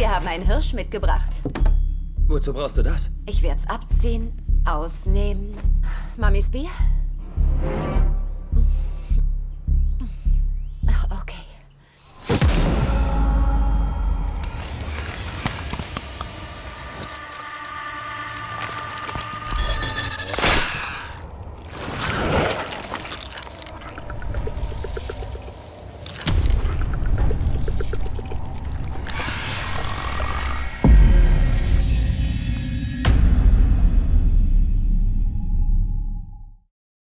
Wir haben einen Hirsch mitgebracht. Wozu brauchst du das? Ich werde es abziehen, ausnehmen. Mamis Bier?